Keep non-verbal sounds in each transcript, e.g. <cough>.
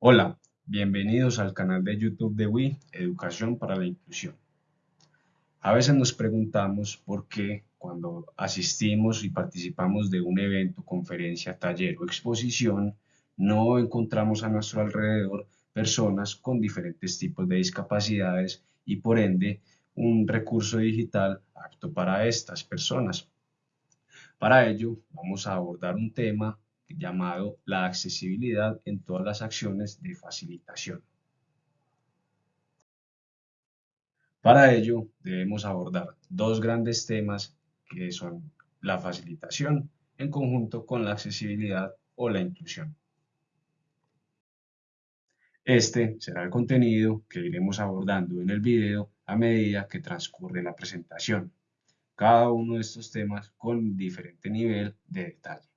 Hola, bienvenidos al canal de YouTube de WI, Educación para la Inclusión. A veces nos preguntamos por qué cuando asistimos y participamos de un evento, conferencia, taller o exposición, no encontramos a nuestro alrededor personas con diferentes tipos de discapacidades y por ende un recurso digital apto para estas personas. Para ello vamos a abordar un tema llamado la accesibilidad en todas las acciones de facilitación. Para ello debemos abordar dos grandes temas que son la facilitación en conjunto con la accesibilidad o la inclusión. Este será el contenido que iremos abordando en el video a medida que transcurre la presentación, cada uno de estos temas con diferente nivel de detalle.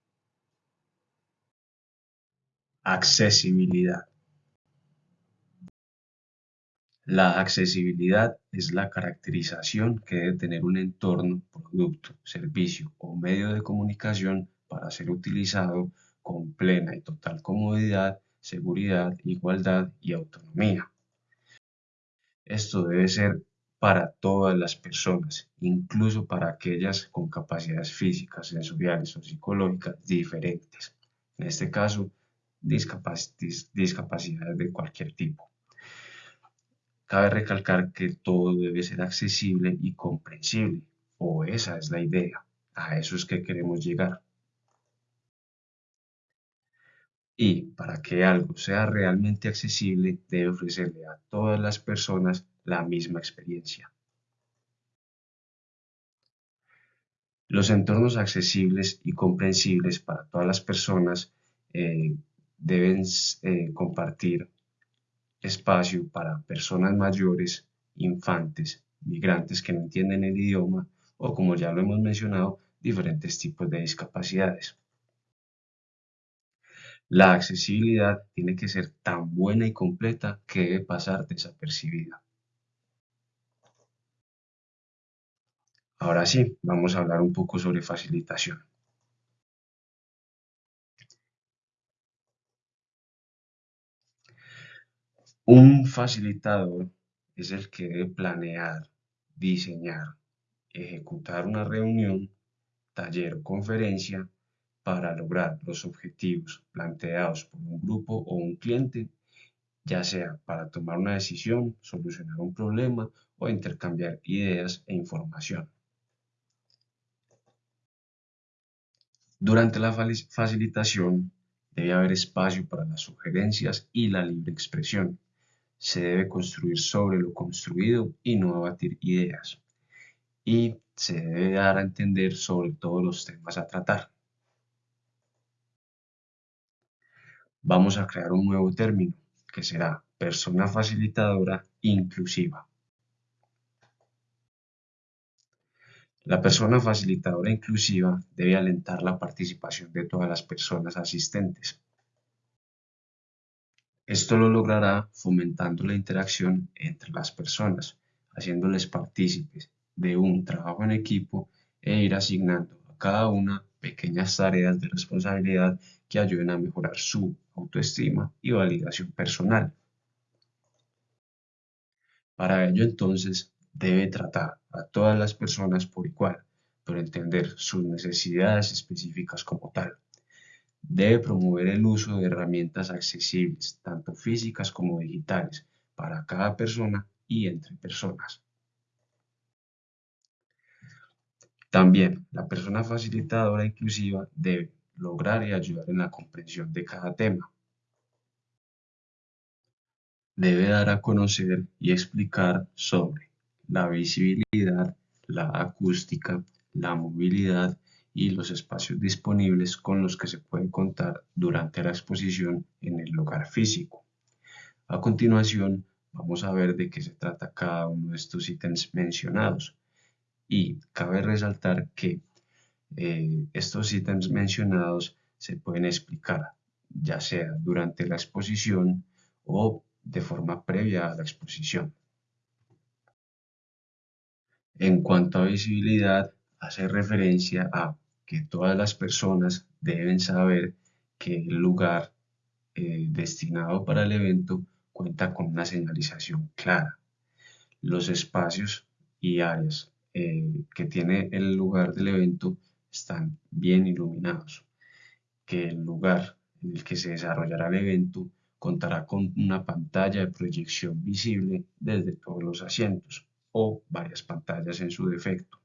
Accesibilidad. La accesibilidad es la caracterización que debe tener un entorno, producto, servicio o medio de comunicación para ser utilizado con plena y total comodidad, seguridad, igualdad y autonomía. Esto debe ser para todas las personas, incluso para aquellas con capacidades físicas, sensoriales o psicológicas diferentes. En este caso, discapacidades de cualquier tipo. Cabe recalcar que todo debe ser accesible y comprensible, o esa es la idea, a eso es que queremos llegar. Y para que algo sea realmente accesible, debe ofrecerle a todas las personas la misma experiencia. Los entornos accesibles y comprensibles para todas las personas eh, deben eh, compartir espacio para personas mayores, infantes, migrantes que no entienden el idioma o, como ya lo hemos mencionado, diferentes tipos de discapacidades. La accesibilidad tiene que ser tan buena y completa que debe pasar desapercibida. Ahora sí, vamos a hablar un poco sobre facilitación. Un facilitador es el que debe planear, diseñar, ejecutar una reunión, taller conferencia para lograr los objetivos planteados por un grupo o un cliente, ya sea para tomar una decisión, solucionar un problema o intercambiar ideas e información. Durante la facilitación debe haber espacio para las sugerencias y la libre expresión se debe construir sobre lo construido y no abatir ideas. Y se debe dar a entender sobre todos los temas a tratar. Vamos a crear un nuevo término que será persona facilitadora inclusiva. La persona facilitadora inclusiva debe alentar la participación de todas las personas asistentes esto lo logrará fomentando la interacción entre las personas, haciéndoles partícipes de un trabajo en equipo e ir asignando a cada una pequeñas tareas de responsabilidad que ayuden a mejorar su autoestima y validación personal. Para ello entonces debe tratar a todas las personas por igual, pero entender sus necesidades específicas como tal. Debe promover el uso de herramientas accesibles, tanto físicas como digitales, para cada persona y entre personas. También, la persona facilitadora inclusiva debe lograr y ayudar en la comprensión de cada tema. Debe dar a conocer y explicar sobre la visibilidad, la acústica, la movilidad y los espacios disponibles con los que se puede contar durante la exposición en el lugar físico. A continuación, vamos a ver de qué se trata cada uno de estos ítems mencionados. Y cabe resaltar que eh, estos ítems mencionados se pueden explicar ya sea durante la exposición o de forma previa a la exposición. En cuanto a visibilidad, hace referencia a que todas las personas deben saber que el lugar eh, destinado para el evento cuenta con una señalización clara. Los espacios y áreas eh, que tiene el lugar del evento están bien iluminados. Que el lugar en el que se desarrollará el evento contará con una pantalla de proyección visible desde todos los asientos o varias pantallas en su defecto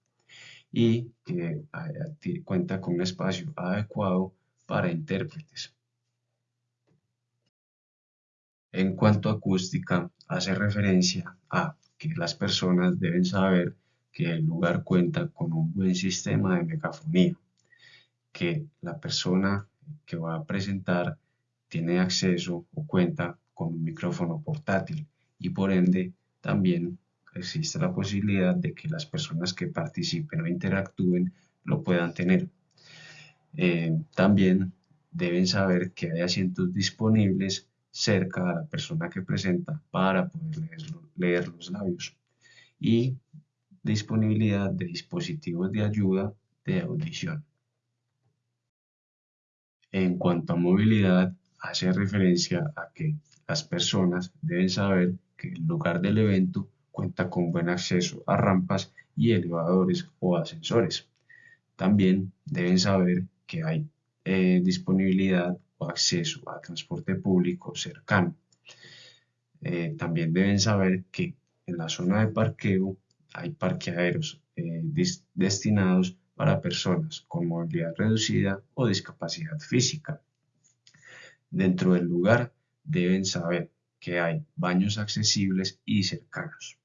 y que cuenta con un espacio adecuado para intérpretes. En cuanto a acústica, hace referencia a que las personas deben saber que el lugar cuenta con un buen sistema de megafonía, que la persona que va a presentar tiene acceso o cuenta con un micrófono portátil y por ende también existe la posibilidad de que las personas que participen o interactúen lo puedan tener. Eh, también deben saber que hay asientos disponibles cerca a la persona que presenta para poder leer, los labios y disponibilidad de dispositivos de ayuda de audición. En cuanto a movilidad, hace referencia a que las personas deben saber que el lugar del evento cuenta con buen acceso a rampas y elevadores o ascensores. También deben saber que hay eh, disponibilidad o acceso a transporte público cercano. Eh, también deben saber que en la zona de parqueo hay parqueaderos eh, destinados para personas con movilidad reducida o discapacidad física. Dentro del lugar deben saber que hay baños accesibles y cercanos.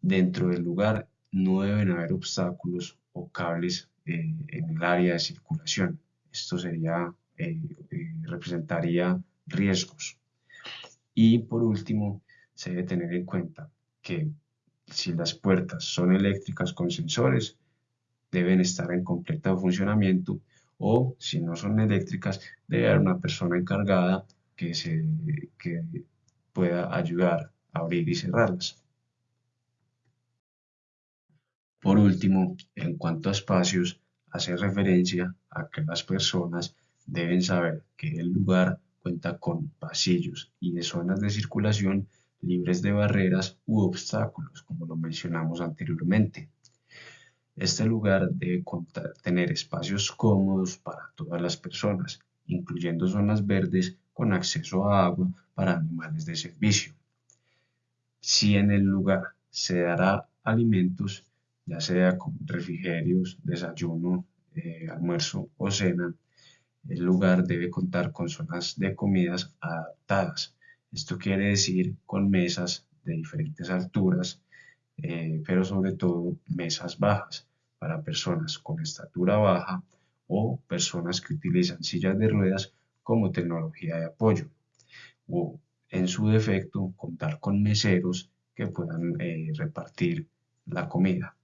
Dentro del lugar no deben haber obstáculos o cables eh, en el área de circulación. Esto sería eh, eh, representaría riesgos. Y por último, se debe tener en cuenta que si las puertas son eléctricas con sensores, deben estar en completo funcionamiento o si no son eléctricas, debe haber una persona encargada que, se, que pueda ayudar a abrir y cerrarlas. Por último, en cuanto a espacios, hace referencia a que las personas deben saber que el lugar cuenta con pasillos y de zonas de circulación libres de barreras u obstáculos, como lo mencionamos anteriormente. Este lugar debe tener espacios cómodos para todas las personas, incluyendo zonas verdes con acceso a agua para animales de servicio. Si en el lugar se dará alimentos, ya sea con refrigerios, desayuno, eh, almuerzo o cena, el lugar debe contar con zonas de comidas adaptadas. Esto quiere decir con mesas de diferentes alturas, eh, pero sobre todo mesas bajas para personas con estatura baja o personas que utilizan sillas de ruedas como tecnología de apoyo. O en su defecto, contar con meseros que puedan eh, repartir la comida.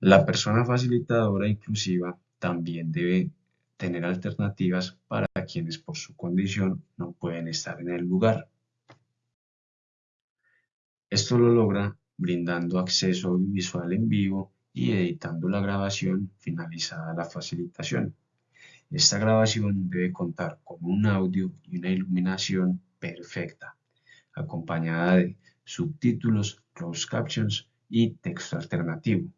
La persona facilitadora inclusiva también debe tener alternativas para quienes por su condición no pueden estar en el lugar. Esto lo logra brindando acceso visual en vivo y editando la grabación finalizada la facilitación. Esta grabación debe contar con un audio y una iluminación perfecta, acompañada de subtítulos, closed captions y texto alternativo.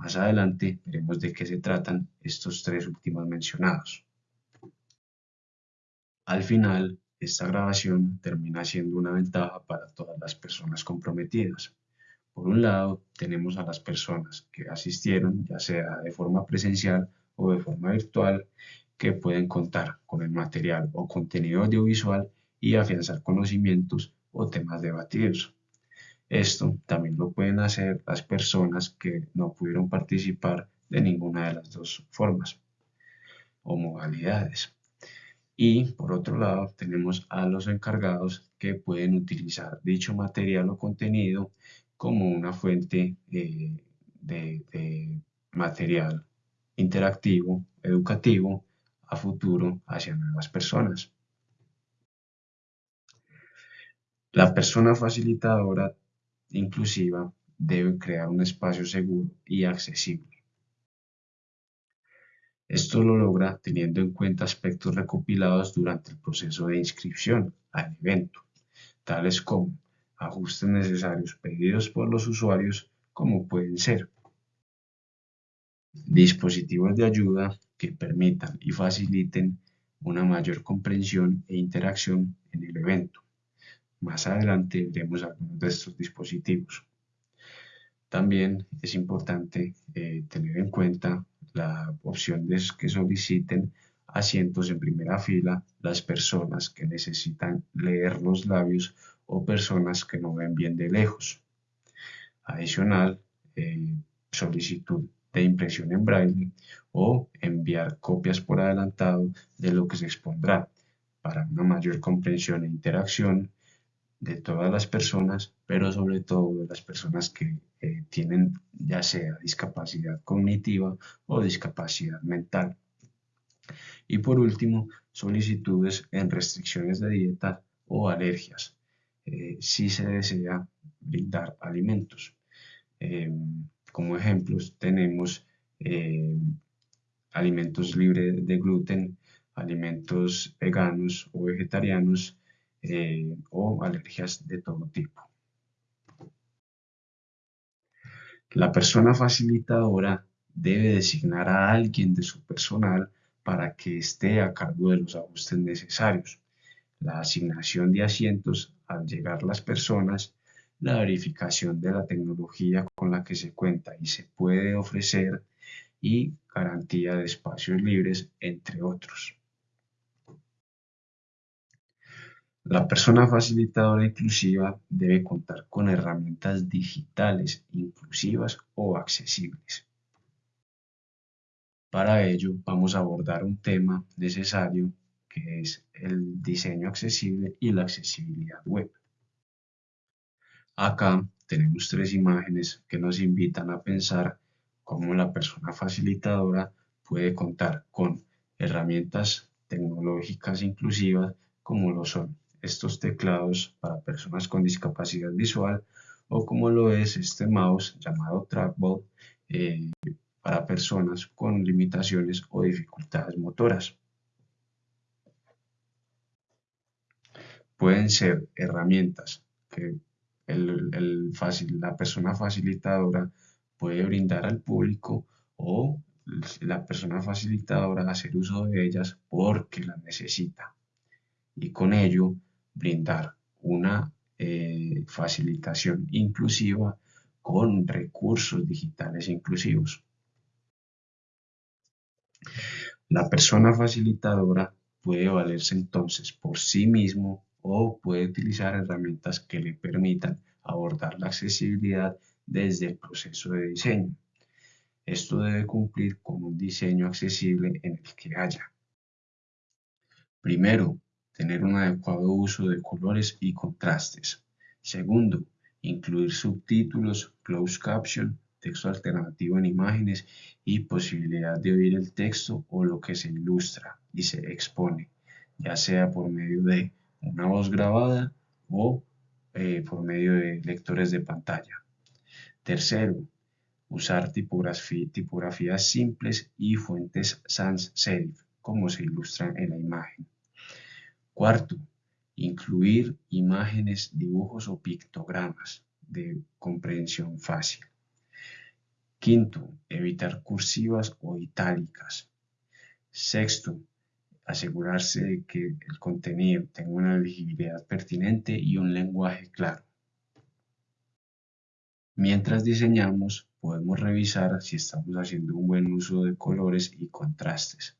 Más adelante veremos de qué se tratan estos tres últimos mencionados. Al final, esta grabación termina siendo una ventaja para todas las personas comprometidas. Por un lado, tenemos a las personas que asistieron, ya sea de forma presencial o de forma virtual, que pueden contar con el material o contenido audiovisual y afianzar conocimientos o temas debatidos. Esto también lo pueden hacer las personas que no pudieron participar de ninguna de las dos formas o modalidades. Y por otro lado tenemos a los encargados que pueden utilizar dicho material o contenido como una fuente eh, de material interactivo, educativo, a futuro hacia nuevas personas. La persona facilitadora inclusiva debe crear un espacio seguro y accesible. Esto lo logra teniendo en cuenta aspectos recopilados durante el proceso de inscripción al evento, tales como ajustes necesarios pedidos por los usuarios, como pueden ser dispositivos de ayuda que permitan y faciliten una mayor comprensión e interacción en el evento. Más adelante veremos algunos de estos dispositivos. También es importante eh, tener en cuenta la opción de que soliciten asientos en primera fila las personas que necesitan leer los labios o personas que no ven bien de lejos. Adicional, eh, solicitud de impresión en braille o enviar copias por adelantado de lo que se expondrá para una mayor comprensión e interacción de todas las personas, pero sobre todo de las personas que eh, tienen ya sea discapacidad cognitiva o discapacidad mental. Y por último, solicitudes en restricciones de dieta o alergias, eh, si se desea brindar alimentos. Em, como ejemplos tenemos em, alimentos libres de gluten, alimentos veganos o vegetarianos, eh, o alergias de todo tipo. La persona facilitadora debe designar a alguien de su personal para que esté a cargo de los ajustes necesarios, la asignación de asientos al llegar las personas, la verificación de la tecnología con la que se cuenta y se puede ofrecer y garantía de espacios libres, entre otros. La persona facilitadora inclusiva debe contar con herramientas digitales inclusivas o accesibles. Para ello vamos a abordar un tema necesario que es el diseño accesible y la accesibilidad web. Acá tenemos tres imágenes que nos invitan a pensar cómo la persona facilitadora puede contar con herramientas tecnológicas inclusivas como lo son estos teclados para personas con discapacidad visual o como lo es este mouse llamado trackball eh, para personas con limitaciones o dificultades motoras. Pueden ser herramientas que la persona facilitadora puede brindar al público o la persona facilitadora hacer uso de ellas porque las necesita. Y con ello brindar una eh, facilitación inclusiva con recursos digitales inclusivos. La persona facilitadora puede valerse entonces por sí mismo o puede utilizar herramientas que le permitan abordar la accesibilidad desde el proceso de diseño. Esto debe cumplir con un diseño accesible en el que haya. Primero, tener un adecuado uso de colores y contrastes. Segundo, incluir subtítulos, closed caption, texto alternativo en imágenes y posibilidad de oír el texto o lo que se ilustra y se expone, ya sea por medio de una voz grabada o eh, por medio de lectores de pantalla. Tercero, usar tipografías simples y fuentes sans serif, como se ilustra en la imagen. Cuarto, incluir imágenes, dibujos o pictogramas de comprensión fácil. Quinto, evitar cursivas o itálicas. Sexto, asegurarse de que el contenido tenga una legibilidad pertinente y un lenguaje claro. Mientras diseñamos, podemos revisar si estamos haciendo un buen uso de colores y contrastes.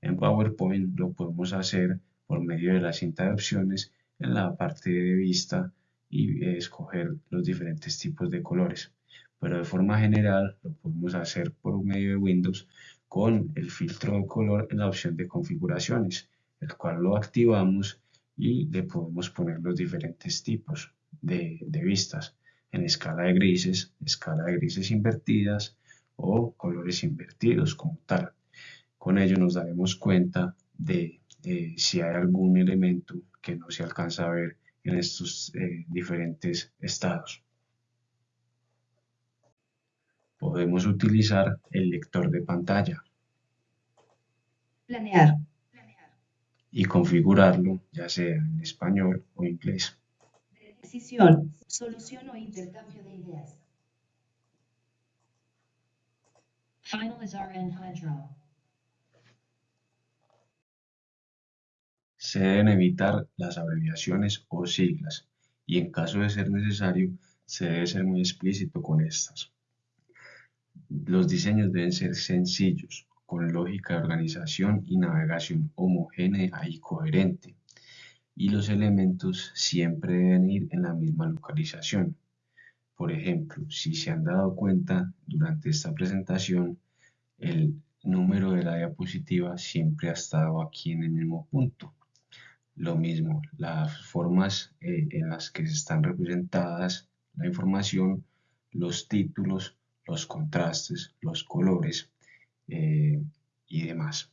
En PowerPoint lo podemos hacer por medio de la cinta de opciones en la parte de vista y escoger los diferentes tipos de colores. Pero de forma general lo podemos hacer por medio de Windows con el filtro de color en la opción de configuraciones, el cual lo activamos y le podemos poner los diferentes tipos de, de vistas en escala de grises, escala de grises invertidas o colores invertidos como tal. Con ello nos daremos cuenta de eh, si hay algún elemento que no se alcanza a ver en estos eh, diferentes estados. Podemos utilizar el lector de pantalla. Planear. Y configurarlo ya sea en español o inglés. Decisión, solución o intercambio de ideas. Se deben evitar las abreviaciones o siglas y en caso de ser necesario se debe ser muy explícito con estas. Los diseños deben ser sencillos, con lógica de organización y navegación homogénea y coherente. Y los elementos siempre deben ir en la misma localización. Por ejemplo, si se han dado cuenta durante esta presentación, el número de la diapositiva siempre ha estado aquí en el mismo punto. Lo mismo, las formas eh, en las que se están representadas la información, los títulos, los contrastes, los colores eh, y demás.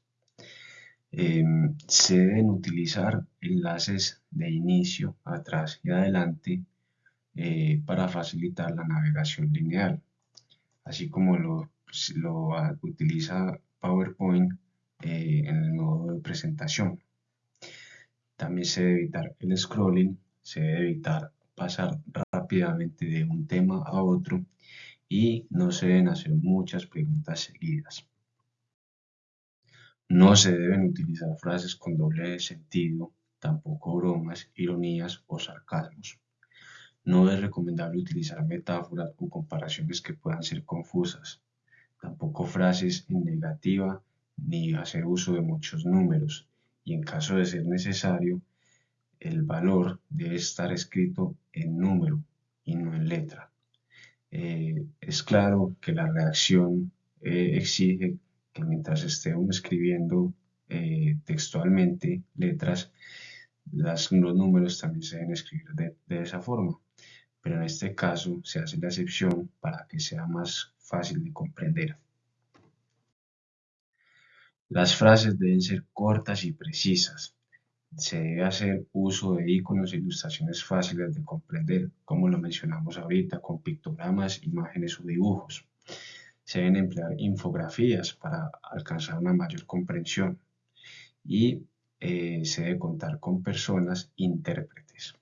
Em, se deben utilizar enlaces de inicio, atrás y adelante eh, para facilitar la navegación lineal, así como lo, lo utiliza PowerPoint en el modo de presentación. También se debe evitar el scrolling, se debe evitar pasar rápidamente de un tema a otro y no se deben hacer muchas preguntas seguidas. No se deben utilizar frases con doble sentido, tampoco bromas, ironías o sarcasmos. No es recomendable utilizar metáforas o comparaciones que puedan ser confusas. Tampoco frases en negativa ni hacer uso de muchos números. Y en caso de ser necesario, el valor debe estar escrito en número y no en letra. Eh, es claro que la reacción eh, exige que mientras uno escribiendo eh, textualmente letras, las, los números también se deben escribir de esa forma. Pero en este caso se hace la excepción para que sea más fácil de comprender. Las frases deben ser cortas y precisas. Se debe hacer uso de iconos e ilustraciones fáciles de comprender, como lo mencionamos ahorita, con pictogramas, imágenes o dibujos. Se deben emplear infografías para alcanzar una mayor comprensión y eh, se debe contar con personas intérpretes.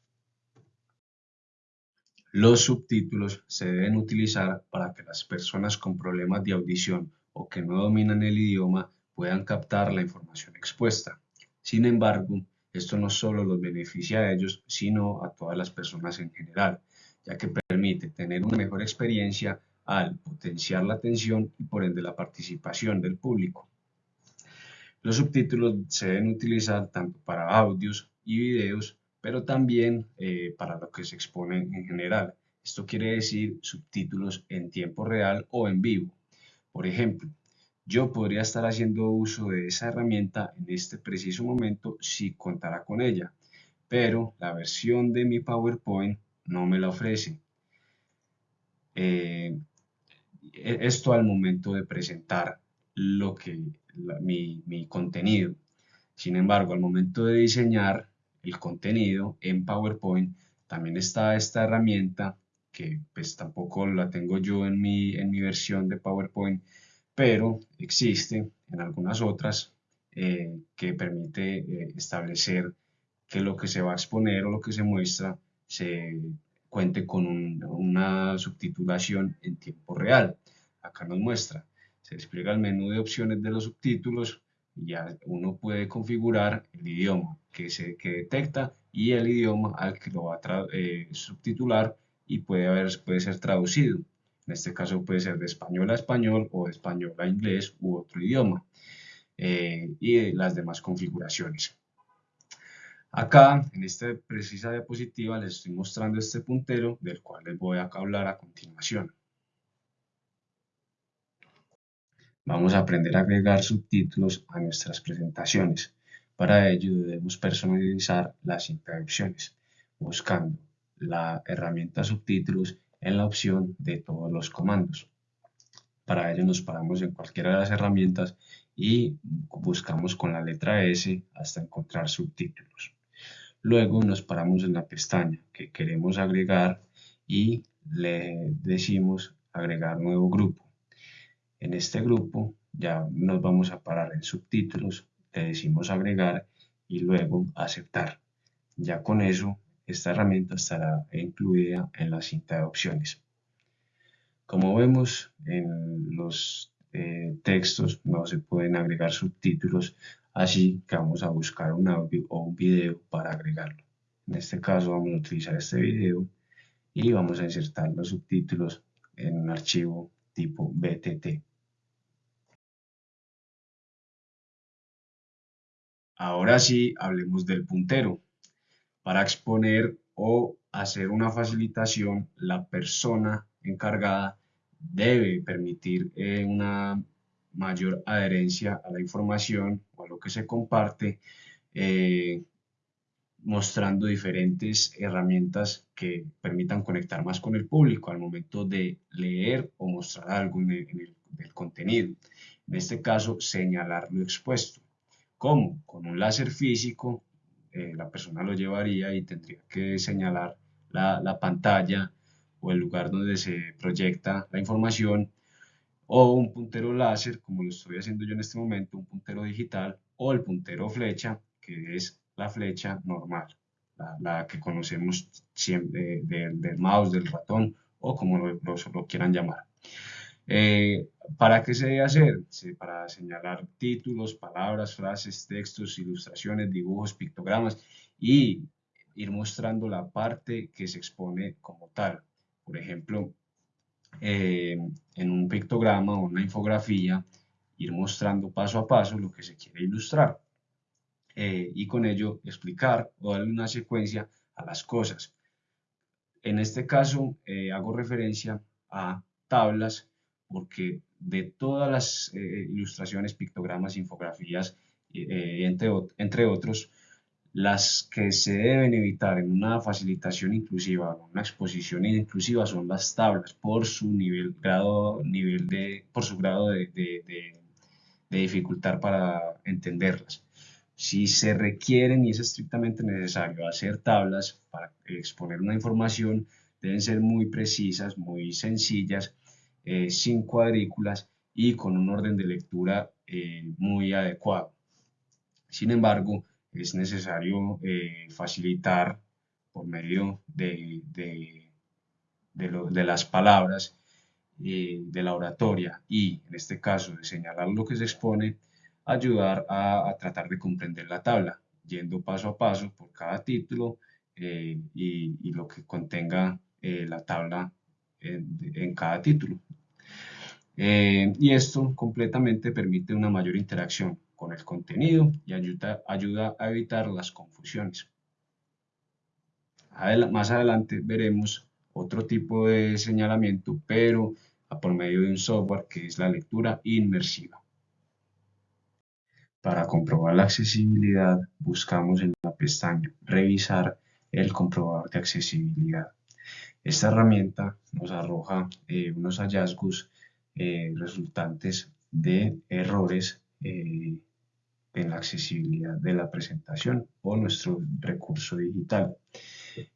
Los subtítulos se deben utilizar para que las personas con problemas de audición o que no dominan el idioma puedan captar la información expuesta. Sin embargo, esto no solo los beneficia a ellos, sino a todas las personas en general, ya que permite tener una mejor experiencia al potenciar la atención y por ende la participación del público. Los subtítulos se deben utilizar tanto para audios y videos, pero también eh, para lo que se expone en general. Esto quiere decir subtítulos en tiempo real o en vivo. Por ejemplo, yo podría estar haciendo uso de esa herramienta en este preciso momento si contara con ella, pero la versión de mi PowerPoint no me la ofrece. Eh, e-, esto al momento de presentar lo que, mi, mi contenido. Sin embargo, al momento de diseñar el contenido en PowerPoint, también está esta herramienta que pues tampoco la tengo yo en mi, en mi versión de PowerPoint, pero existe en algunas otras eh, que permite eh, establecer que lo que se va a exponer o lo que se muestra se cuente con una subtitulación en tiempo real. Acá nos muestra, se despliega el menú de opciones de los subtítulos y ya uno puede configurar el idioma que, se, que detecta y el idioma al que lo va a eh, subtitular y puede, haber, puede ser traducido. En este caso puede ser de español a español o de español a inglés u otro idioma. Eh, y las demás configuraciones. Acá, en esta precisa diapositiva, les estoy mostrando este puntero del cual les voy a hablar a continuación. Vamos a aprender a agregar subtítulos a nuestras presentaciones. Para ello debemos personalizar las introducciones, buscando la herramienta subtítulos en la opción de todos los comandos. Para ello nos paramos en cualquiera de las herramientas y buscamos con la letra S hasta encontrar subtítulos. Luego nos paramos en la pestaña que queremos agregar y le decimos agregar nuevo grupo. En este grupo ya nos vamos a parar en subtítulos le decimos agregar y luego aceptar. Ya con eso, esta herramienta estará incluida en la cinta de opciones. Como vemos en los eh, textos no se pueden agregar subtítulos, así que vamos a buscar un audio o un video para agregarlo. En este caso vamos a utilizar este video y vamos a insertar los subtítulos en un archivo tipo BTT. Ahora sí, hablemos del puntero. Para exponer o hacer una facilitación, la persona encargada debe permitir eh, una mayor adherencia a la información o a lo que se comparte, eh, mostrando diferentes herramientas que permitan conectar más con el público al momento de leer o mostrar algo en el, contenido. En este caso, señalar lo expuesto. ¿Cómo? Con un láser físico, eh, la persona lo llevaría y tendría que señalar la, la pantalla o el lugar donde se proyecta la información, o un puntero láser, como lo estoy haciendo yo en este momento, un puntero digital, o el puntero flecha, que es la flecha normal, la, que conocemos siempre del mouse, del ratón, o como lo, lo, quieran llamar. Eh, ¿Para qué se debe hacer? para señalar títulos, palabras, frases, textos, ilustraciones, dibujos, pictogramas y ir mostrando la parte que se expone como tal. Por ejemplo, eh, en un pictograma o una infografía, ir mostrando paso a paso lo que se quiere ilustrar eh, y con ello explicar o darle una secuencia a las cosas. En este caso eh, hago referencia a tablas porque de todas las ilustraciones, pictogramas, infografías, entre, entre otros, las que se deben evitar en una facilitación inclusiva una exposición inclusiva son las tablas por su nivel, grado, nivel de, por su grado de, de, dificultad para entenderlas. Si se requieren y es estrictamente necesario hacer tablas para exponer una información, deben ser muy precisas, muy sencillas, eh, sin cuadrículas y con un orden de lectura eh, muy adecuado. Sin embargo, es necesario eh, facilitar por medio de, de, las palabras eh, de la oratoria y en este caso de señalar lo que se expone, ayudar a, tratar de comprender la tabla, yendo paso a paso por cada título eh, y, lo que contenga la tabla en, en cada título. Y esto completamente permite una mayor interacción con el contenido y ayuda, ayuda a evitar las confusiones. más adelante veremos otro tipo de señalamiento, pero por medio de un software que es la lectura inmersiva. Para comprobar la accesibilidad, buscamos en la pestaña Revisar el comprobador de accesibilidad. Esta herramienta nos arroja eh, unos hallazgos eh, resultantes de errores eh, en la accesibilidad de la presentación o nuestro recurso digital.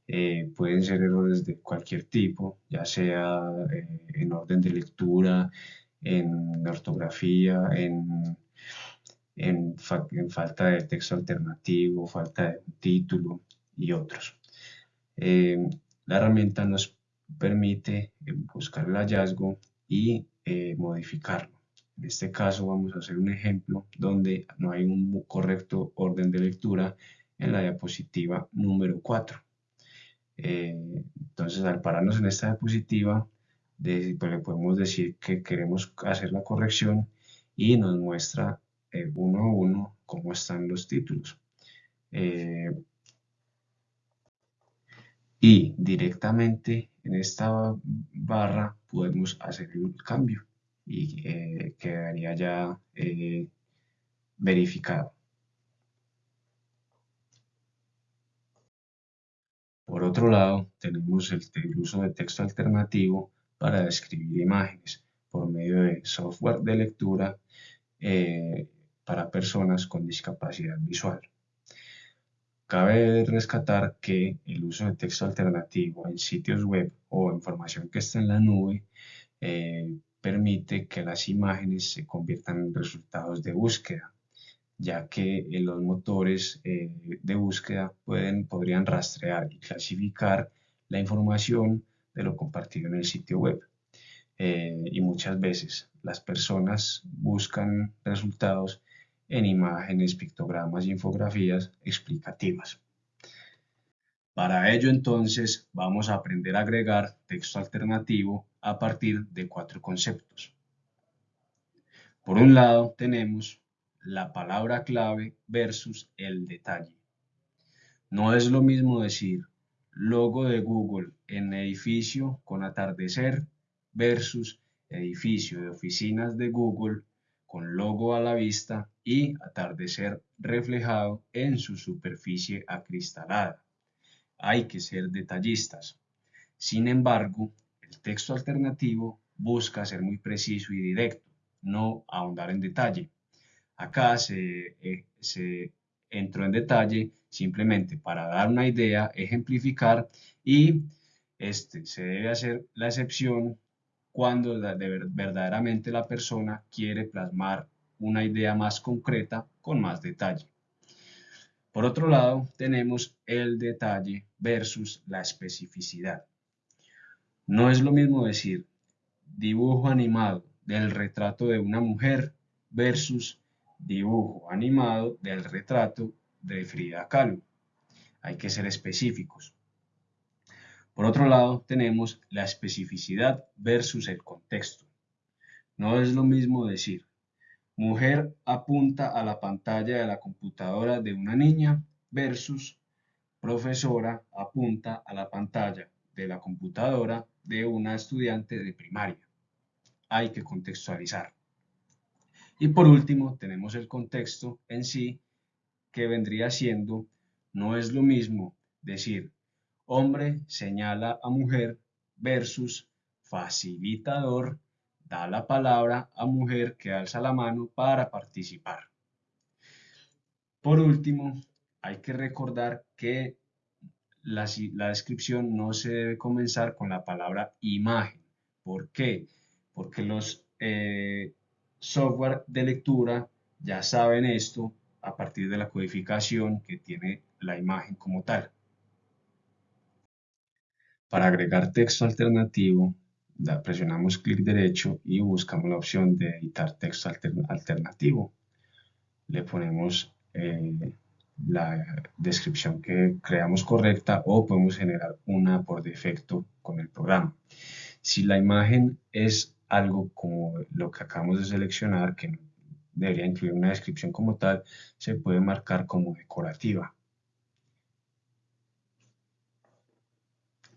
Eh, pueden ser errores de cualquier tipo, ya sea eh, en orden de lectura, en ortografía, en, en, falta de texto alternativo, falta de título y otros. Eh, la herramienta nos permite buscar el hallazgo y modificarlo. En este caso vamos a hacer un ejemplo donde no hay un correcto orden de lectura en la diapositiva número 4. Eh, entonces al pararnos en esta diapositiva pues, le podemos decir que queremos hacer la corrección y nos muestra eh, uno a uno cómo están los títulos. Eh, y directamente en esta barra podemos hacer el cambio y eh, quedaría ya eh, verificado. Por otro lado, tenemos el, uso de texto alternativo para describir imágenes por medio de software de lectura eh, para personas con discapacidad visual. Cabe rescatar que el uso de texto alternativo en sitios web o información que está en la nube permite que las imágenes se conviertan en resultados de búsqueda, ya que los motores de búsqueda pueden, podrían rastrear y clasificar la información de lo compartido en el sitio web. y muchas veces las personas buscan resultados en imágenes, pictogramas infografías explicativas. Para ello entonces vamos a aprender a agregar texto alternativo a partir de cuatro conceptos. Por un lado tenemos la palabra clave versus el detalle. No es lo mismo decir logo de Google en edificio con atardecer versus edificio de oficinas de Google con logo a la vista y atardecer reflejado en su superficie acristalada. Hay que ser detallistas. Sin embargo, el texto alternativo busca ser muy preciso y directo, no ahondar en detalle. Acá se, eh, entró en detalle simplemente para dar una idea, ejemplificar y este, se debe hacer la excepción cuando verdaderamente la persona quiere plasmar una idea más concreta con más detalle. Por otro lado, tenemos el detalle versus la especificidad. No es lo mismo decir dibujo animado del retrato de una mujer versus dibujo animado del retrato de Frida Kahlo. Hay que ser específicos. Por otro lado, tenemos la especificidad versus el contexto. No es lo mismo decir, mujer apunta a la pantalla de la computadora de una niña versus profesora apunta a la pantalla de la computadora de una estudiante de primaria. Hay que contextualizar. Y por último, tenemos el contexto en sí, que vendría siendo, no es lo mismo decir hombre señala a mujer versus facilitador da la palabra a mujer que alza la mano para participar. Por último, hay que recordar que la, descripción no se debe comenzar con la palabra imagen. ¿Por qué? Porque los eh, software de lectura ya saben esto a partir de la codificación que tiene la imagen como tal. Para agregar texto alternativo, presionamos clic derecho y buscamos la opción de editar texto alternativo. Le ponemos eh, la descripción que creamos correcta o podemos generar una por defecto con el programa. Si la imagen es algo como lo que acabamos de seleccionar, que debería incluir una descripción como tal, se puede marcar como decorativa.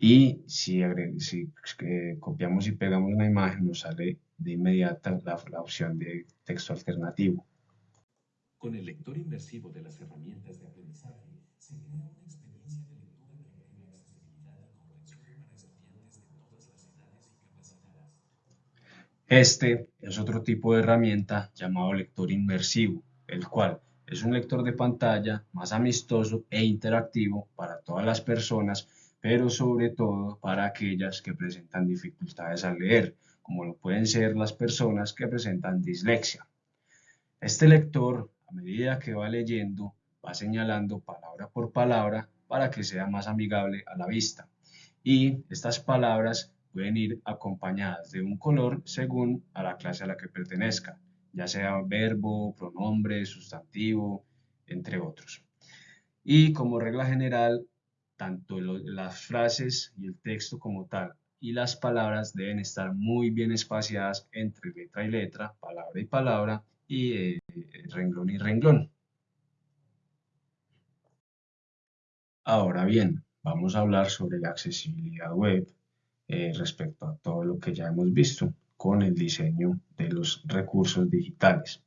Y si, eh, copiamos y pegamos una imagen, nos sale de inmediata la, opción de texto alternativo. Con el lector inmersivo de las herramientas de aprendizaje, se crea una experiencia de lectura que agrega accesibilidad y comprensión para estudiantes de todas las edades y capacidades. Este es otro tipo de herramienta llamado lector inmersivo, el cual es un lector de pantalla más amistoso e interactivo para todas las personas pero sobre todo para aquellas que presentan dificultades al leer, como lo pueden ser las personas que presentan dislexia. Este lector, a medida que va leyendo, va señalando palabra por palabra para que sea más amigable a la vista. Y estas palabras pueden ir acompañadas de un color según a la clase a la que pertenezca, ya sea verbo, pronombre, sustantivo, entre otros. Y como regla general, tanto las frases y el texto como tal y las palabras deben estar muy bien espaciadas entre letra y letra, palabra y palabra y eh, renglón y renglón. Ahora bien, vamos a hablar sobre la accesibilidad web eh, respecto a todo lo que ya hemos visto con el diseño de los recursos digitales.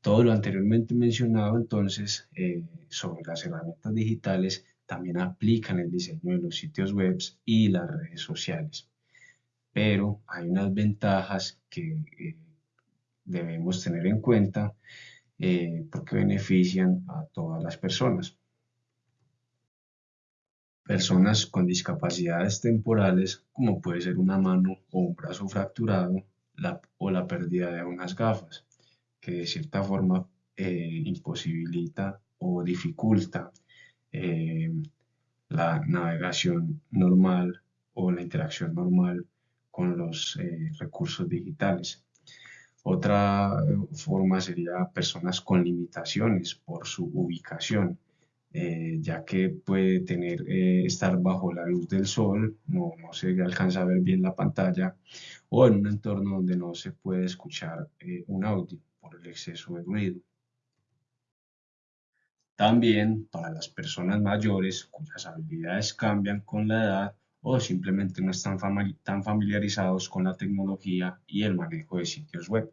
Todo lo anteriormente mencionado entonces eh, sobre las herramientas digitales también aplican el diseño de los sitios web y las redes sociales. Pero hay unas ventajas que eh, debemos tener en cuenta eh, porque benefician a todas las personas. Personas con discapacidades temporales, como puede ser una mano o un brazo fracturado o la pérdida de unas gafas, que de cierta forma eh, imposibilita o dificulta eh, la navegación normal o la interacción normal con los eh, recursos digitales. Otra forma sería personas con limitaciones por su ubicación, ya que puede tener, estar bajo la luz del sol, no, no, se alcanza a ver bien la pantalla, o en un entorno donde no se puede escuchar un audio por el exceso de ruido. También para las personas mayores cuyas habilidades cambian con la edad o simplemente no están tan familiarizados con la tecnología y el manejo de sitios web.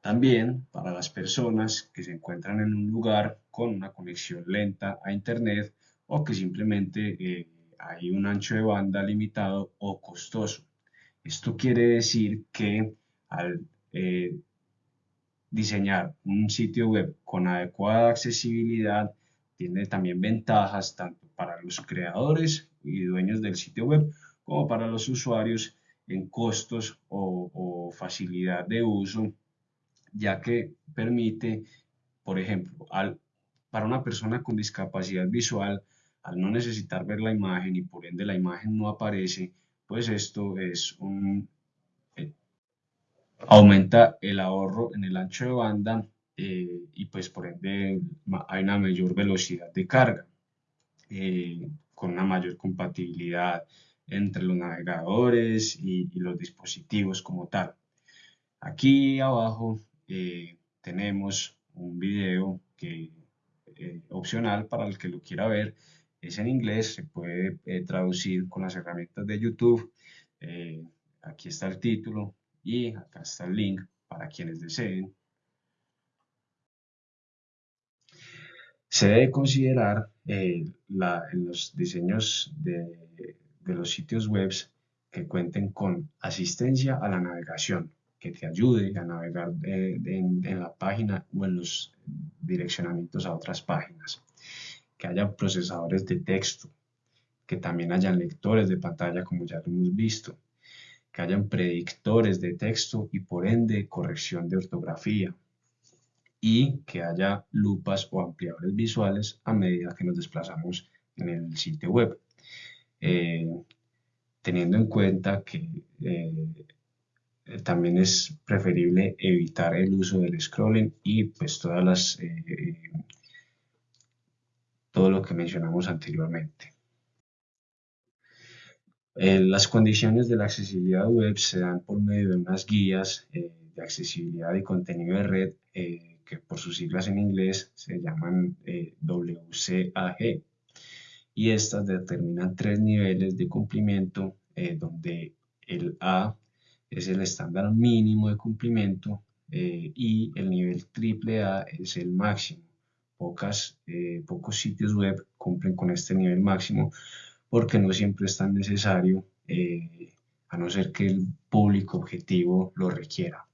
También para las personas que se encuentran en un lugar con una conexión lenta a Internet o que simplemente eh, hay un ancho de banda limitado o costoso. Esto quiere decir que al eh, diseñar un sitio web con adecuada accesibilidad tiene también ventajas tanto para los creadores y dueños del sitio web como para los usuarios en costos o, facilidad de uso, ya que permite, por ejemplo, al, para una persona con discapacidad visual, al no necesitar ver la imagen y por ende la imagen no aparece, pues esto es un aumenta el ahorro en el ancho de banda eh, y pues por ende hay una mayor velocidad de carga eh, con una mayor compatibilidad entre los navegadores y, los dispositivos como tal. Aquí abajo eh, tenemos un video que opcional para el que lo quiera ver es en inglés, se puede traducir con las herramientas de YouTube. aquí está el título, y acá está el link para quienes deseen. Se debe considerar eh, los diseños de, los sitios web que cuenten con asistencia a la navegación, que te ayude a navegar eh, en, en, la página o en los direccionamientos a otras páginas, que haya procesadores de texto, que también hayan lectores de pantalla como ya lo hemos visto, que hayan predictores de texto y por ende corrección de ortografía y que haya lupas o ampliadores visuales a medida que nos desplazamos en el sitio web. Eh, teniendo en cuenta que eh, también es preferible evitar el uso del scrolling y pues todas las eh, todo lo que mencionamos anteriormente. Eh, las condiciones de la accesibilidad web se dan por medio de unas guías eh, de accesibilidad y contenido de red eh, que por sus siglas en inglés se llaman WCAG y estas determinan tres niveles de cumplimiento donde el A es el estándar mínimo de cumplimiento y el nivel triple A es el máximo. Pocas, pocos sitios web cumplen con este nivel máximo porque no siempre es tan necesario, eh, a no ser que el público objetivo lo requiera.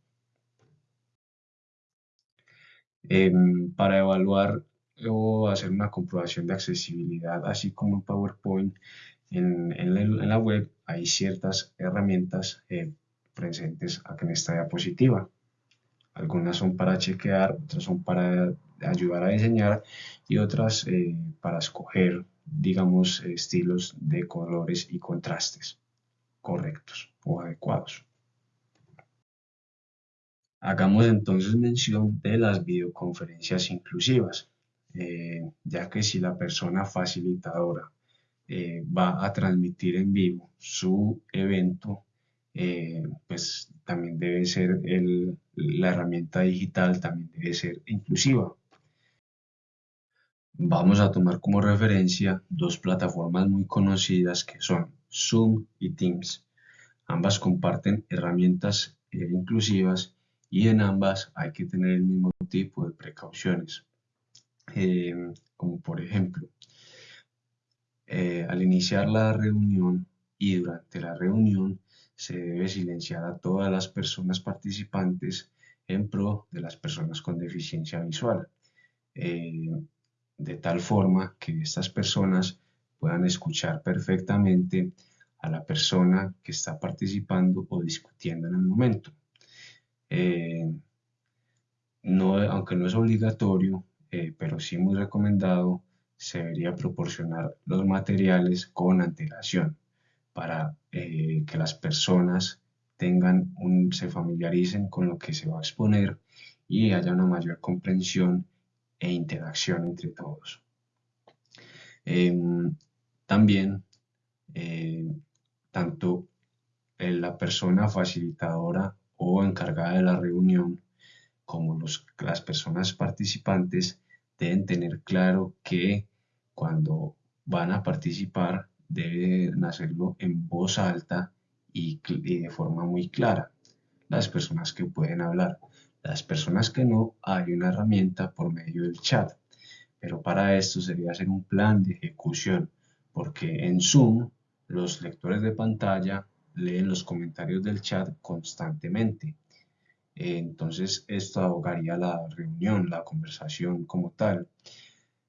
Em, para evaluar o hacer una comprobación de accesibilidad, así como en PowerPoint, en, la, web hay ciertas herramientas eh, presentes aquí en esta diapositiva. Algunas son para chequear, otras son para ayudar a diseñar y otras eh, para escoger digamos, estilos de colores y contrastes correctos o adecuados. Hagamos entonces mención de las videoconferencias inclusivas, eh, ya que si la persona facilitadora eh, va a transmitir en vivo su evento, eh, pues también debe ser la herramienta digital, también debe ser inclusiva. Vamos a tomar como referencia dos plataformas muy conocidas que son Zoom y Teams. Ambas comparten herramientas eh, inclusivas y en ambas hay que tener el mismo tipo de precauciones. Eh, como por ejemplo, eh, al iniciar la reunión y durante la reunión se debe silenciar a todas las personas participantes en pro de las personas con deficiencia visual de tal forma que estas personas puedan escuchar perfectamente a la persona que está participando o discutiendo en el momento. Eh, no, aunque no es obligatorio, eh, pero sí muy recomendado, se debería proporcionar los materiales con antelación para eh, que las personas tengan un, se familiaricen con lo que se va a exponer y haya una mayor comprensión e interacción entre todos. Em, también, eh, tanto la persona facilitadora o encargada de la reunión como los, las personas participantes deben tener claro que cuando van a participar deben hacerlo en voz alta y, de forma muy clara. Las personas que pueden hablar. Las personas que no, hay una herramienta por medio del chat. Pero para esto sería hacer un plan de ejecución, porque en Zoom los lectores de pantalla leen los comentarios del chat constantemente. Entonces esto ahogaría la reunión, la conversación como tal.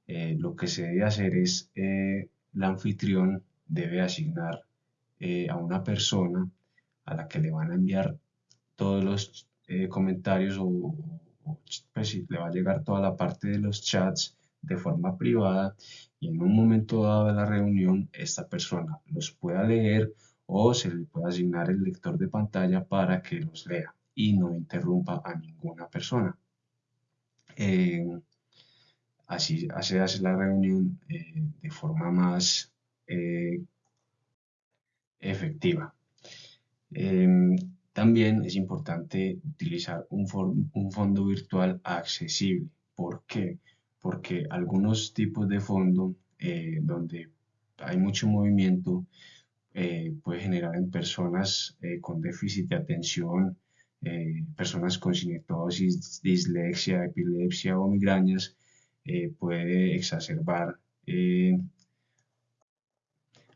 Eh, lo que se debe hacer es, eh, el anfitrión debe asignar eh, a una persona a la que le van a enviar todos los comentarios o, pues, le va a llegar toda la parte de los chats de forma privada y en un momento dado de la reunión esta persona los pueda leer o se le puede asignar el lector de pantalla para que los lea y no interrumpa a ninguna persona. Eh, así se hace la reunión eh, de forma más eh, efectiva. También es importante utilizar un, fondo virtual accesible. ¿Por qué? Porque algunos tipos de fondo donde hay mucho movimiento puede generar en personas con déficit de atención eh, personas con cinetosis, dislexia, epilepsia o migrañas, eh, puede exacerbar eh,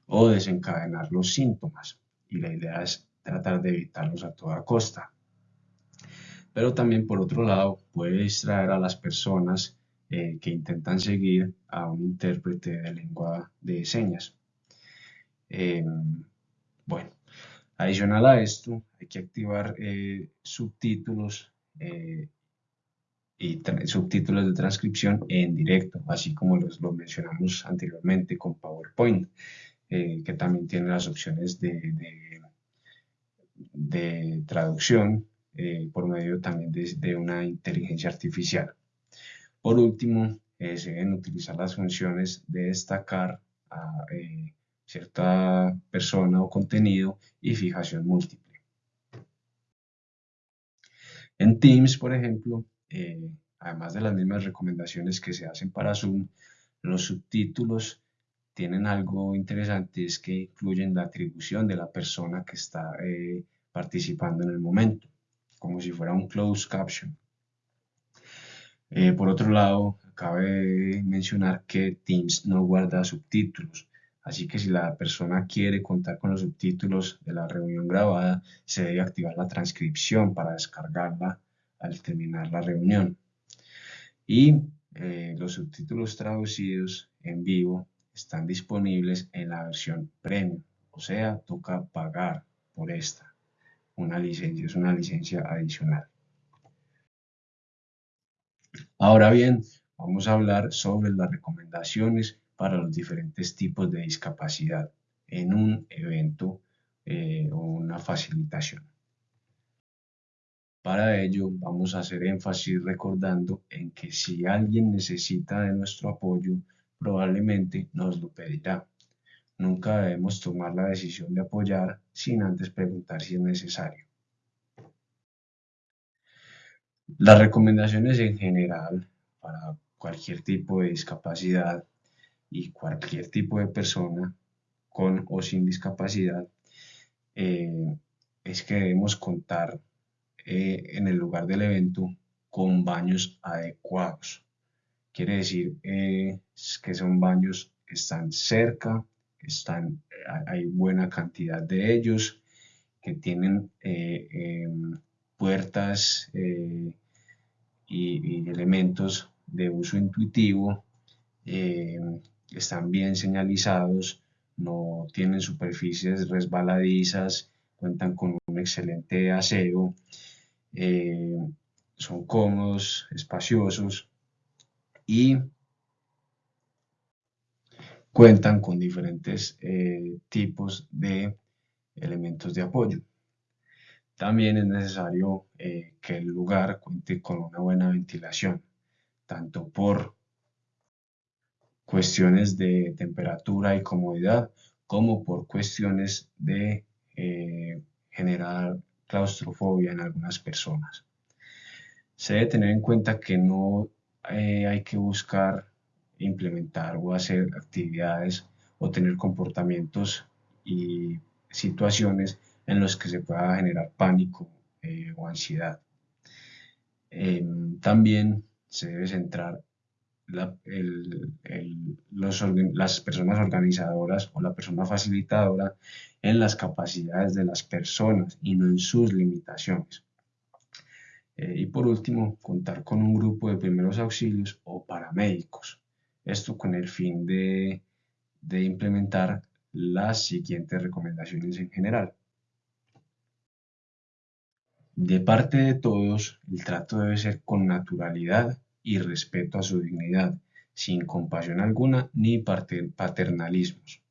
o desencadenar los síntomas. Y la idea es tratar de evitarlos a toda costa. Pero también, por otro lado, puede distraer a las personas que intentan seguir a un intérprete de lengua de señas. bueno, Adicional a esto, hay que activar eh, subtítulos eh, y subtítulos de transcripción en directo, así como los, lo mencionamos anteriormente con PowerPoint, eh, que también tiene las opciones de, traducción por medio también de, una inteligencia artificial. Por último, se deben utilizar las funciones de destacar a, cierta persona o contenido y fijación múltiple. En Teams, por ejemplo, eh, además de las mismas recomendaciones que se hacen para Zoom, los subtítulos tienen algo interesante, es que incluyen la atribución de la persona que está eh, participando en el momento, como si fuera un closed caption. Eh, por otro lado, cabe mencionar que Teams no guarda subtítulos, Así que si la persona quiere contar con los subtítulos de la reunión grabada, se debe activar la transcripción para descargarla al terminar la reunión. Y eh, los subtítulos traducidos en vivo están disponibles en la versión premium, o sea, toca pagar por esta. Una licencia es una licencia adicional. Ahora bien, vamos a hablar sobre las recomendaciones para los diferentes tipos de discapacidad en un evento eh, o una facilitación. Para ello vamos a hacer énfasis recordando en que si alguien necesita de nuestro apoyo, probablemente nos lo pedirá. Nunca debemos tomar la decisión de apoyar sin antes preguntar si es necesario. Las recomendaciones en general para cualquier tipo de discapacidad y cualquier tipo de persona con o sin discapacidad eh, es que debemos contar eh, en el lugar del evento con baños adecuados. Quiere decir eh, que son baños que están cerca, están, hay buena cantidad de ellos, que tienen em, puertas y, y, elementos de uso intuitivo em, están bien señalizados, no tienen superficies resbaladizas, cuentan con un excelente aseo eh, son cómodos, espaciosos y cuentan con diferentes eh, tipos de elementos de apoyo. También es necesario eh, que el lugar cuente con una buena ventilación, tanto por cuestiones de temperatura y comodidad, como por cuestiones de eh, generar claustrofobia en algunas personas. Se debe tener en cuenta que no hay que buscar implementar o hacer actividades o tener comportamientos y situaciones en los que se pueda generar pánico eh, o ansiedad. Em, también se debe centrar las personas organizadoras o la persona facilitadora en las capacidades de las personas y no en sus limitaciones. Eh, y por último, contar con un grupo de primeros auxilios o paramédicos. Esto con el fin de, implementar las siguientes recomendaciones en general. De parte de todos, el trato debe ser con naturalidad y respeto a su dignidad, sin compasión alguna ni paternalismos.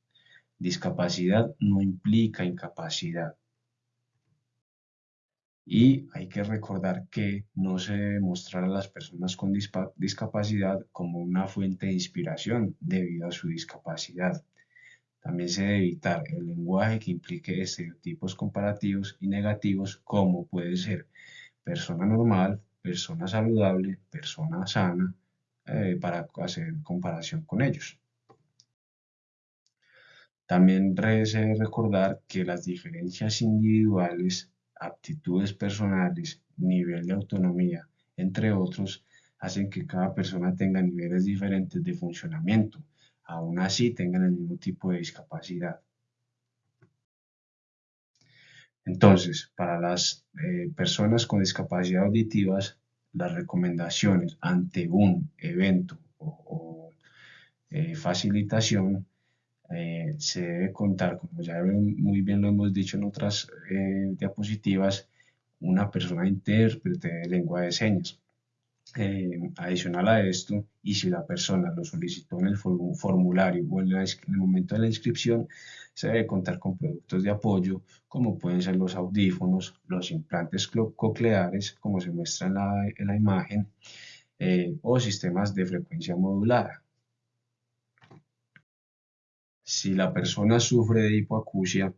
Discapacidad no implica incapacidad. Y hay que recordar que no se debe mostrar a las personas con discapacidad como una fuente de inspiración debido a su discapacidad. También se debe evitar el lenguaje que implique estereotipos comparativos y negativos como puede ser persona normal, persona saludable, persona sana, eh, para hacer comparación con ellos. También debe recordar que las diferencias individuales, aptitudes personales, nivel de autonomía, entre otros, hacen que cada persona tenga niveles diferentes de funcionamiento, aún así tengan el mismo tipo de discapacidad. Entonces, para las eh, personas con discapacidad auditivas, las recomendaciones ante un evento o, eh, facilitación eh, se debe contar, como ya muy bien lo hemos dicho en otras diapositivas, una persona intérprete de lengua de señas. Eh, adicional a esto, y si la persona lo solicitó en el formulario o en, el momento de la inscripción, se debe contar con productos de apoyo como pueden ser los audífonos, los implantes cocleares, como se muestra en la, imagen, eh, o sistemas de frecuencia modulada. Si la persona sufre de hipoacusia,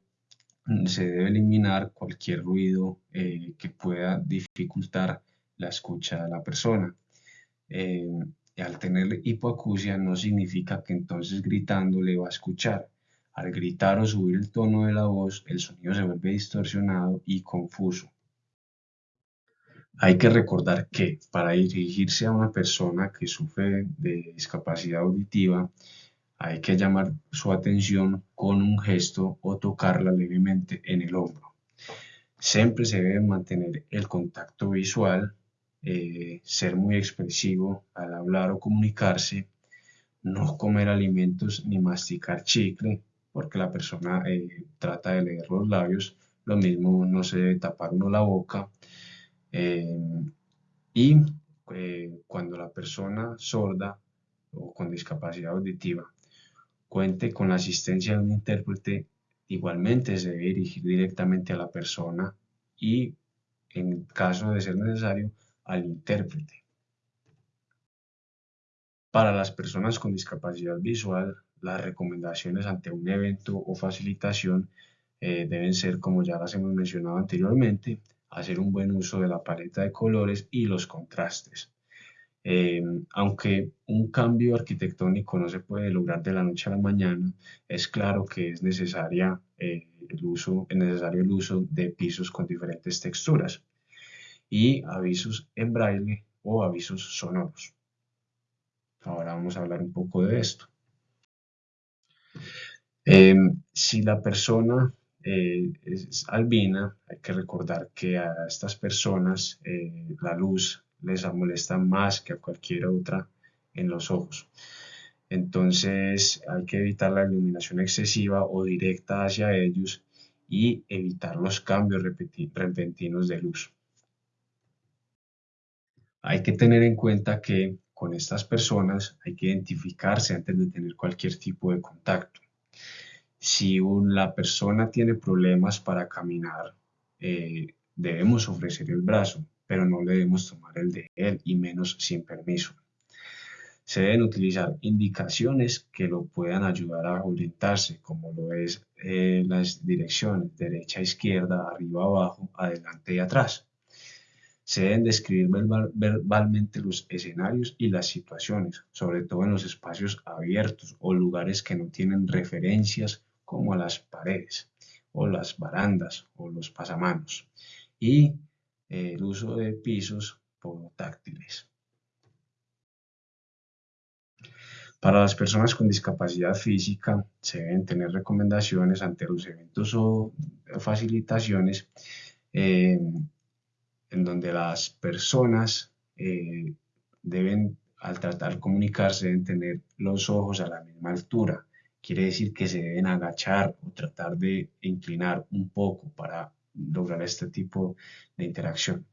se debe eliminar cualquier ruido eh, que pueda dificultar la escucha de la persona. Eh, al tener hipoacusia no significa que entonces gritando le va a escuchar. Al gritar o subir el tono de la voz, el sonido se vuelve distorsionado y confuso. Hay que recordar que para dirigirse a una persona que sufre de discapacidad auditiva, hay que llamar su atención con un gesto o tocarla levemente en el hombro. Siempre se debe mantener el contacto visual eh, ser muy expresivo al hablar o comunicarse, no comer alimentos ni masticar chicle, porque la persona eh, trata de leer los labios, lo mismo no se debe tapar uno la boca. Eh, y cuando la persona sorda o con discapacidad auditiva cuente con la asistencia de un intérprete, igualmente se debe dirigir directamente a la persona y en caso de ser necesario, al intérprete. Para las personas con discapacidad visual, las recomendaciones ante un evento o facilitación eh, deben ser, como ya las hemos mencionado anteriormente, hacer un buen uso de la paleta de colores y los contrastes. Eh, aunque un cambio arquitectónico no se puede lograr de la noche a la mañana, es claro que es, necesaria, eh, el uso, es necesario el uso de pisos con diferentes texturas y avisos en braille o avisos sonoros. Ahora vamos a hablar un poco de esto. Em, si la persona eh, es albina, hay que recordar que a estas personas eh, la luz les molesta más que a cualquier otra en los ojos. Entonces hay que evitar la iluminación excesiva o directa hacia ellos y evitar los cambios repentinos de luz. Hay que tener en cuenta que con estas personas hay que identificarse antes de tener cualquier tipo de contacto. Si la persona tiene problemas para caminar, eh, debemos ofrecer el brazo, pero no le debemos tomar el de él y menos sin permiso. Se deben utilizar indicaciones que lo puedan ayudar a orientarse, como lo es eh, las direcciones derecha, izquierda, arriba, abajo, adelante y atrás. Se deben describir verbalmente los escenarios y las situaciones, sobre todo en los espacios abiertos o lugares que no tienen referencias como las paredes o las barandas o los pasamanos. Y el uso de pisos táctiles. Para las personas con discapacidad física se deben tener recomendaciones ante los eventos o facilitaciones eh, en donde las personas eh, deben, al tratar de comunicarse, deben tener los ojos a la misma altura. Quiere decir que se deben agachar o tratar de inclinar un poco para lograr este tipo de interacción.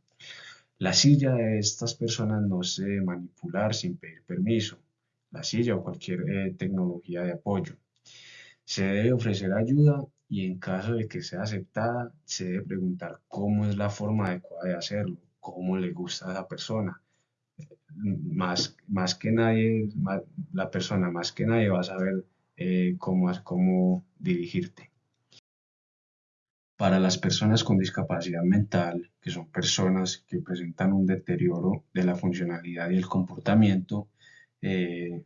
La silla de estas personas no se debe manipular sin pedir permiso la silla o cualquier eh, tecnología de apoyo. Se debe ofrecer ayuda y en caso de que sea aceptada, se debe preguntar cómo es la forma adecuada de hacerlo, cómo le gusta a la persona. Más, más que nadie, la persona más que nadie va a saber eh, cómo, cómo dirigirte. Para las personas con discapacidad mental, que son personas que presentan un deterioro de la funcionalidad y el comportamiento, eh,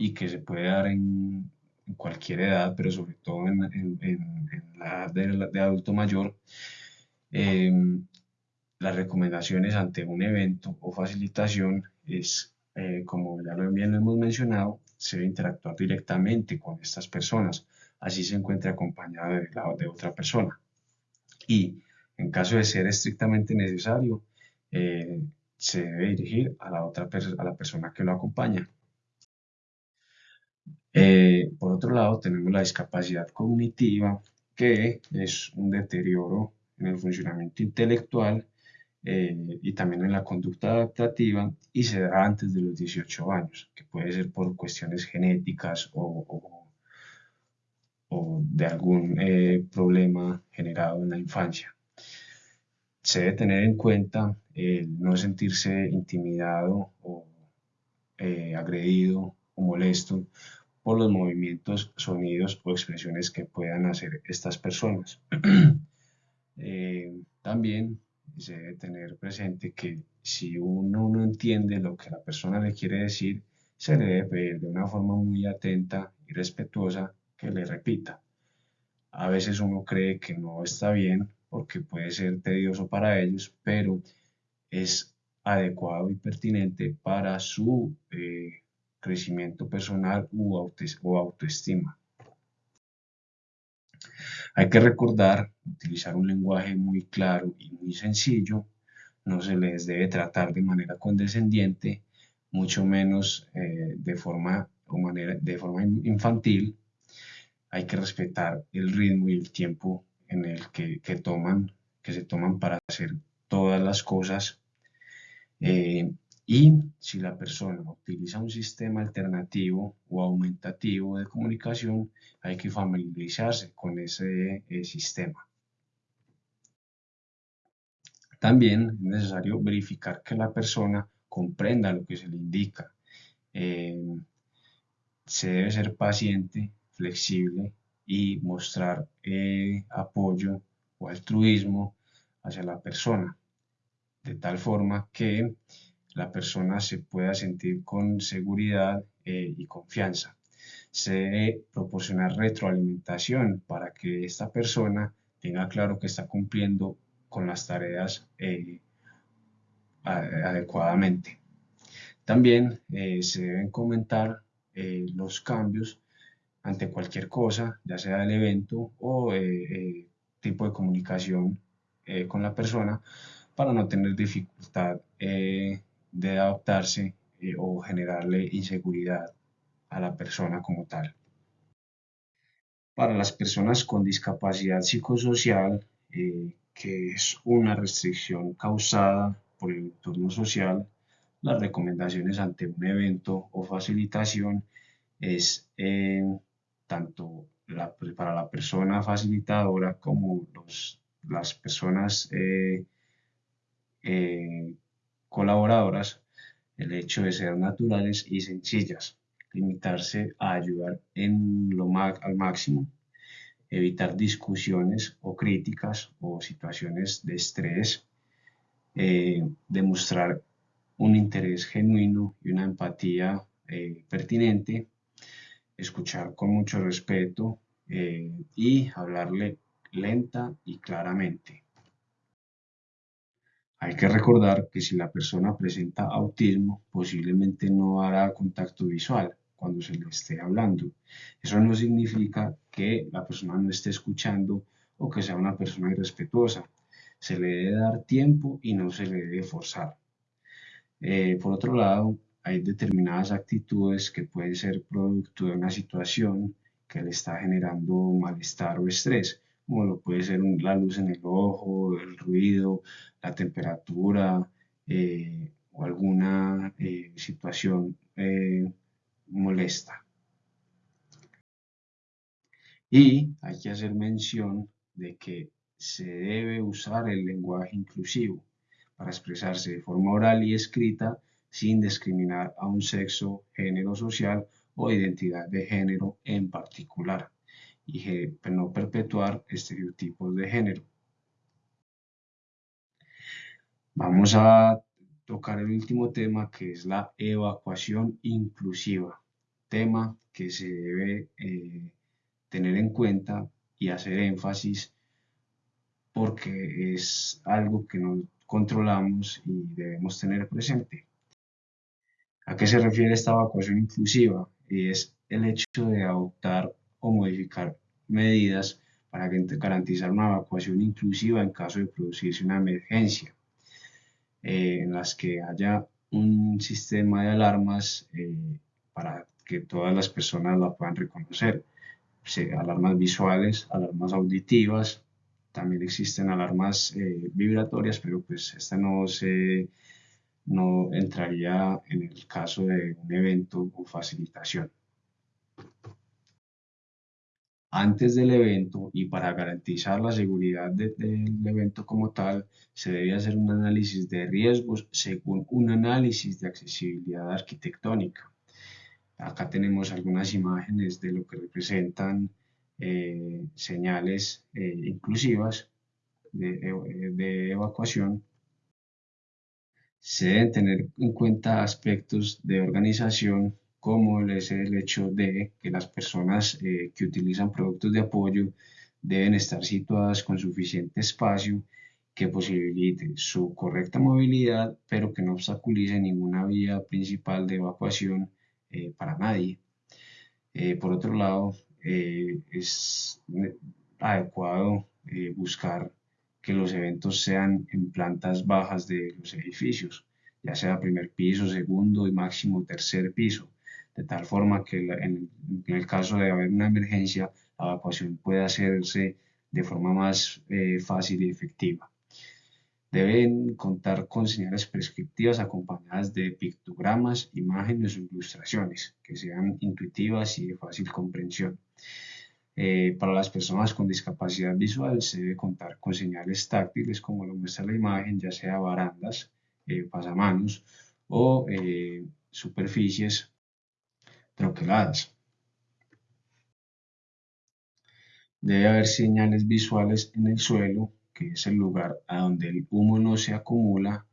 y que se puede dar en, cualquier edad, pero sobre todo en, la edad de, adulto mayor, eh, las recomendaciones ante un evento o facilitación es, eh, como ya lo hemos mencionado, se interactuar directamente con estas personas, así se encuentre acompañado de, de otra persona. Y en caso de ser estrictamente necesario, se debe dirigir a la otra a la persona que lo acompaña. Eh, por otro lado, tenemos la discapacidad cognitiva, que es un deterioro en el funcionamiento intelectual eh, y también en la conducta adaptativa y se da antes de los 18 años, que puede ser por cuestiones genéticas o, de algún eh, problema generado en la infancia. Se debe tener en cuenta el no sentirse intimidado o agredido o molesto por los movimientos, sonidos o expresiones que puedan hacer estas personas. <clears throat> Eh, también se debe tener presente que si uno no entiende lo que la persona le quiere decir, se le debe pedir de una forma muy atenta y respetuosa que le repita. A veces uno cree que no está bien porque puede ser tedioso para ellos, pero es adecuado y pertinente para su eh, crecimiento personal o autoestima. Hay que recordar utilizar un lenguaje muy claro y muy sencillo. No se les debe tratar de manera condescendiente, mucho menos eh, de, forma, o manera, de forma infantil. Hay que respetar el ritmo y el tiempo en el que, toman, que se toman para hacer todas las cosas. Eh, y si la persona utiliza un sistema alternativo o aumentativo de comunicación, hay que familiarizarse con ese eh, sistema. También es necesario verificar que la persona comprenda lo que se le indica. Eh, se debe ser paciente, flexible y mostrar eh, apoyo o altruismo hacia la persona, de tal forma que la persona se pueda sentir con seguridad eh, y confianza. Se debe proporcionar retroalimentación para que esta persona tenga claro que está cumpliendo con las tareas eh, adecuadamente. También se deben comentar los cambios ante cualquier cosa, ya sea el evento o tipo de comunicación con la persona, para no tener dificultad de adaptarse eh, o generarle inseguridad a la persona como tal. Para las personas con discapacidad psicosocial, eh, que es una restricción causada por el entorno social, las recomendaciones ante un evento o facilitación es eh, tanto para la persona facilitadora como las personas eh, eh, colaboradoras el hecho de ser naturales y sencillas, limitarse a ayudar en lo al máximo, evitar discusiones o críticas o situaciones de estrés, demostrar un interés genuino y una empatía pertinente, escuchar con mucho respeto eh, y hablarle lenta y claramente. Hay que recordar que si la persona presenta autismo, posiblemente no hará contacto visual cuando se le esté hablando. Eso no significa que la persona no esté escuchando o que sea una persona irrespetuosa. Se le debe dar tiempo y no se le debe forzar. Eh, por otro lado, hay determinadas actitudes que pueden ser producto de una situación que le está generando malestar o estrés, como lo puede ser la luz en el ojo, el ruido, la temperatura eh, o alguna eh, situación eh, molesta. Y hay que hacer mención de que se debe usar el lenguaje inclusivo para expresarse de forma oral y escrita sin discriminar a un sexo, género social o identidad de género en particular y no perpetuar estereotipos de género. Vamos a tocar el último tema que es la evacuación inclusiva, tema que se debe eh, tener en cuenta y hacer énfasis porque es algo que no controlamos y debemos tener presente. ¿A qué se refiere esta evacuación inclusiva? Y es el hecho de adoptar o modificar medidas para garantizar una evacuación inclusiva en caso de producirse una emergencia, eh, en las que haya un sistema de alarmas eh, para que todas las personas la puedan reconocer. alarmas visuales, alarmas auditivas, también existen alarmas eh, vibratorias, pero pues esta no se no entraría en el caso de un evento o facilitación. Antes del evento y para garantizar la seguridad del evento como tal, se debe hacer un análisis de riesgos según un análisis de accesibilidad arquitectónica. Acá tenemos algunas imágenes de lo que representan eh, señales eh, inclusivas de evacuación se deben tener en cuenta aspectos de organización como es el hecho de que las personas eh, que utilizan productos de apoyo deben estar situadas con suficiente espacio que posibilite su correcta movilidad, pero que no obstaculice ninguna vía principal de evacuación eh, para nadie. Eh, por otro lado, es adecuado buscar que los eventos sean en plantas bajas de los edificios, ya sea primer piso, segundo y máximo tercer piso, de tal forma que en, el caso de haber una emergencia, la evacuación pueda hacerse de forma más eh, fácil y efectiva. Deben contar con señales prescriptivas acompañadas de pictogramas, imágenes o ilustraciones que sean intuitivas y de fácil comprensión. Eh, para las personas con discapacidad visual se debe contar con señales táctiles como lo muestra la imagen, ya sea barandas, eh, pasamanos o eh, superficies troqueladas. Debe haber señales visuales en el suelo, que es el lugar a donde el humo no se acumula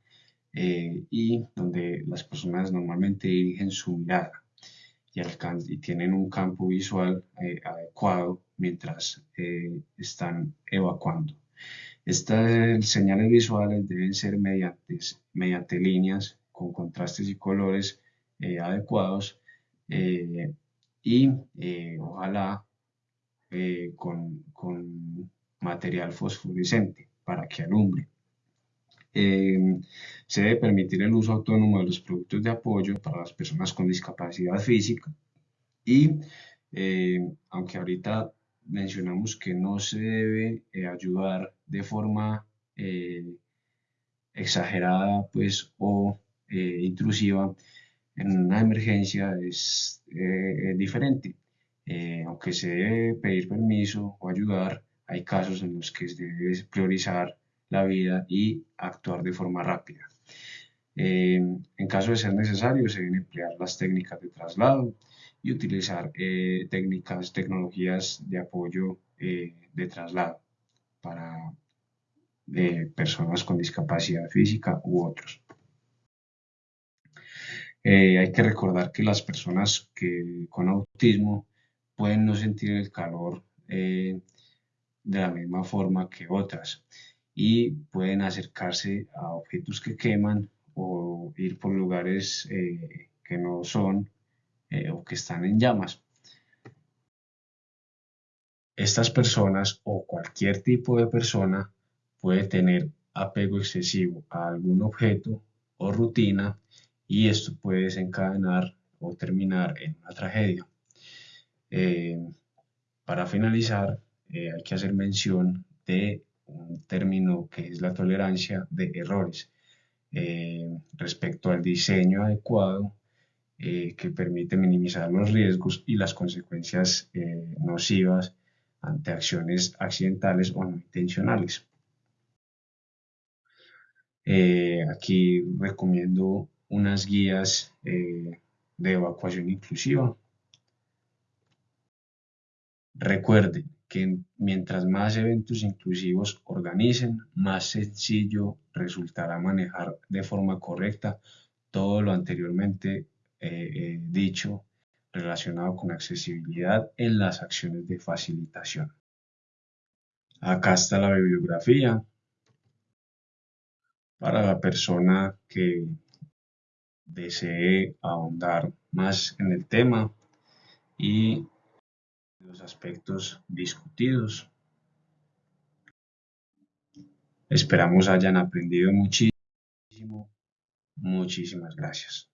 y donde las personas normalmente dirigen su mirada y, tienen un campo visual eh, adecuado mientras eh, están evacuando. Estas señales visuales deben ser mediante, mediante líneas con contrastes y colores eh, adecuados y ojalá con, con material fosforescente para que alumbre. Em, se debe permitir el uso autónomo de los productos de apoyo para las personas con discapacidad física y em, aunque ahorita mencionamos que no se debe eh, ayudar de forma eh, exagerada pues o eh, intrusiva en una emergencia es eh, diferente. Eh, aunque se debe pedir permiso o ayudar, hay casos en los que se debe priorizar la vida y actuar de forma rápida. en caso de ser necesario, se deben emplear las técnicas de traslado y utilizar técnicas, tecnologías de apoyo de traslado para personas con discapacidad física u otros. Eh, hay que recordar que las personas que, con autismo pueden no sentir el calor eh, de la misma forma que otras y pueden acercarse a objetos que queman o ir por lugares eh, que no son o que están en llamas. Estas personas o cualquier tipo de persona puede tener apego excesivo a algún objeto o rutina y esto puede desencadenar o terminar en una tragedia. Eh, para finalizar, eh, hay que hacer mención de un término que es la tolerancia de errores eh, respecto al diseño adecuado que permite minimizar los riesgos y las consecuencias nocivas ante acciones accidentales o no intencionales. aquí recomiendo unas guías eh, de evacuación inclusiva. Recuerden que mientras más eventos inclusivos organicen, más sencillo resultará manejar de forma correcta todo lo anteriormente eh, eh, dicho relacionado con accesibilidad en las acciones de facilitación. Acá está la bibliografía para la persona que desee ahondar más en el tema y los aspectos discutidos. Esperamos hayan aprendido muchísimo. Muchísimas gracias.